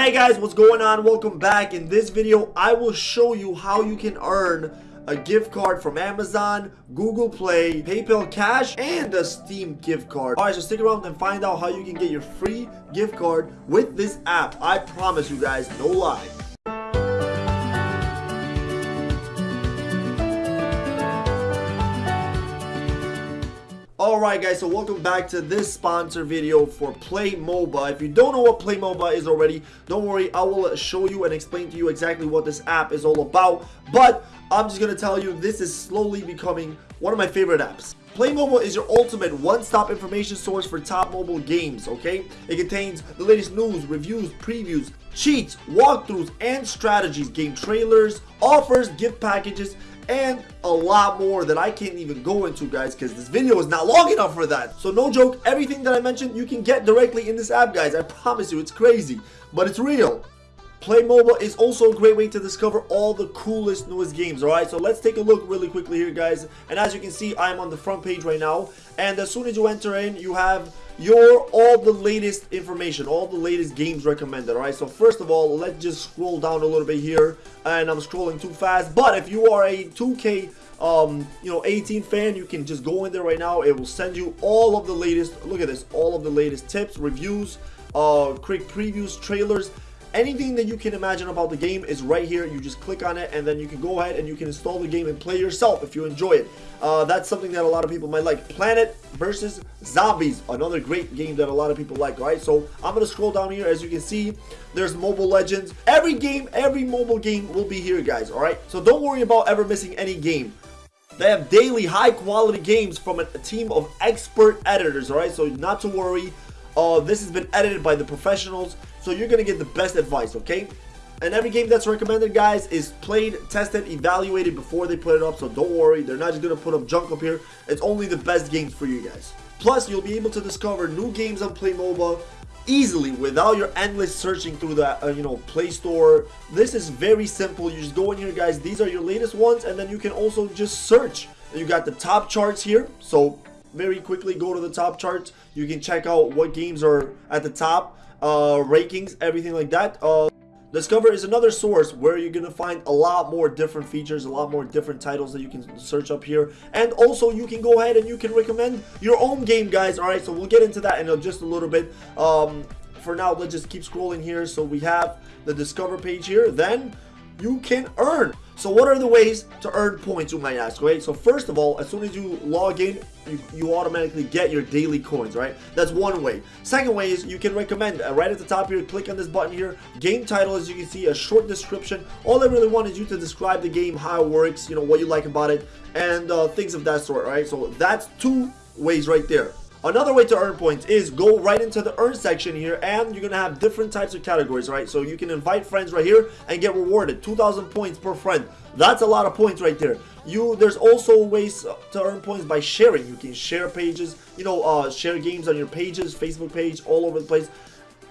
Hey guys, what's going on? Welcome back. In this video, I will show you how you can earn a gift card from Amazon, Google Play, PayPal Cash, and a Steam gift card. Alright, so stick around and find out how you can get your free gift card with this app. I promise you guys, no lie. Alright guys, so welcome back to this sponsor video for PlayMoba. If you don't know what PlayMoba is already, don't worry, I will show you and explain to you exactly what this app is all about. But I'm just to tell you, this is slowly becoming one of my favorite apps. PlayMoba is your ultimate one-stop information source for top mobile games, okay? It contains the latest news, reviews, previews, cheats, walkthroughs, and strategies, game trailers, offers, gift packages, and a lot more that I can't even go into guys because this video is not long enough for that. So no joke, everything that I mentioned you can get directly in this app guys. I promise you it's crazy, but it's real. PlayMoba is also a great way to discover all the coolest newest games alright? So let's take a look really quickly here guys. And as you can see I'm on the front page right now. And as soon as you enter in you have your all the latest information all the latest games recommended alright? So first of all let's just scroll down a little bit here. And I'm scrolling too fast. But if you are a 2k um you know 18 fan you can just go in there right now. It will send you all of the latest look at this all of the latest tips reviews uh quick previews trailers anything that you can imagine about the game is right here. You just click on it and then you can go ahead and you can install the game and play yourself if you enjoy it. Uh, that's something that a lot of people might like. Plants versus zombies another great game that a lot of people like right? So i'm gonna scroll down here. As you can see there's mobile legends. Every game every mobile game will be here guys all right? So don't worry about ever missing any game. They have daily high quality games from a, team of expert editors all right? So not to worry. Uh, this has been edited by the professionals, so you're going to get the best advice, okay? And every game that's recommended, guys, is played, tested, evaluated before they put it up, so don't worry. They're not just going to put up junk up here. It's only the best games for you guys. Plus, you'll be able to discover new games on PlayMoba easily without your endless searching through the uh, you know play store this is very simple you just go in here guys these are your latest ones and then you can also just search you got the top charts here so very quickly go to the top charts you can check out what games are at the top uh rankings everything like that uh Discover is another source where you're going to find a lot more different features, a lot more different titles that you can search up here. And also you can go ahead and you can recommend your own game, guys. Alright, so we'll get into that in just a little bit. Um, for now, let's just keep scrolling here. So we have the Discover page here. Then you can earn. So what are the ways to earn points, you might ask, right? So first of all, as soon as you log in, you, you automatically get your daily coins, right? That's one way. Second way is you can recommend, uh, right at the top here, click on this button here, game title, as you can see, a short description. All I really want is you to describe the game, how it works, you know, what you like about it, and uh, things of that sort, right? So that's two ways right there. Another way to earn points is go right into the earn section here and you're going to have different types of categories, right? So you can invite friends right here and get rewarded 2,000 points per friend. That's a lot of points right there. You There's also ways to earn points by sharing. You can share pages, you know, uh, share games on your pages, Facebook page, all over the place.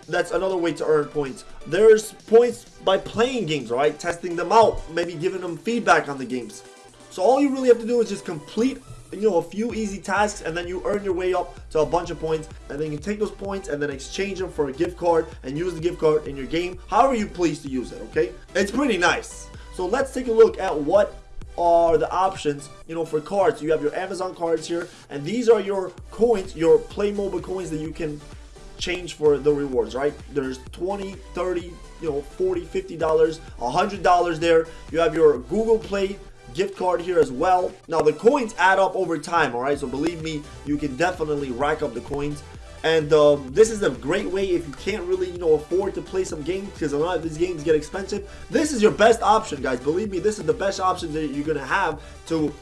That's another way to earn points. There's points by playing games, right? Testing them out, maybe giving them feedback on the games. So all you really have to do is just complete you know a few easy tasks and then you earn your way up to a bunch of points and then you take those points and then exchange them for a gift card and use the gift card in your game however you please to use it okay? It's pretty nice. So let's take a look at what are the options you know for cards. You have your amazon cards here and these are your coins your PlayMoba coins that you can change for the rewards right? There's 20 30 you know 40 50 dollars 100 dollars there. You have your google play gift card here as well. Now, the coins add up over time, all right? So believe me, you can definitely rack up the coins. And um, this is a great way if you can't really, you know, afford to play some games because a lot of these games get expensive. This is your best option, guys. Believe me, this is the best option that you're going to have to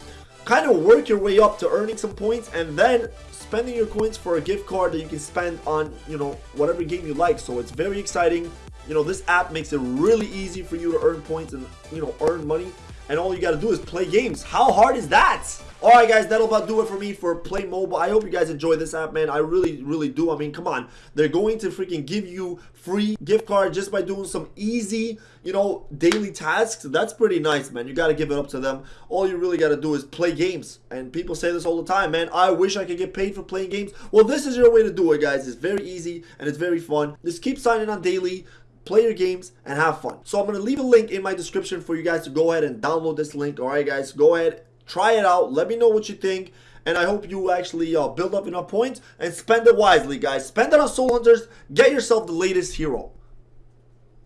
kind of work your way up to earning some points and then spending your coins for a gift card that you can spend on, you know, whatever game you like. So it's very exciting. You know, this app makes it really easy for you to earn points and, you know, earn money and all you got to do is play games. How hard is that? Alright guys, that'll about do it for me for PlayMoba. I hope you guys enjoy this app, man. I really, really do. I mean, come on. They're going to freaking give you free gift card just by doing some easy, you know, daily tasks. That's pretty nice, man. You got to give it up to them. All you really got to do is play games. And people say this all the time, man. I wish I could get paid for playing games. Well, this is your way to do it, guys. It's very easy and it's very fun. Just keep signing on daily play your games, and have fun. So I'm going to leave a link in my description for you guys to go ahead and download this link. All right, guys, go ahead, try it out. Let me know what you think. And I hope you actually uh, build up enough points and spend it wisely, guys. Spend it on Soul Hunters. Get yourself the latest hero.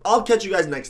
I'll catch you guys next time.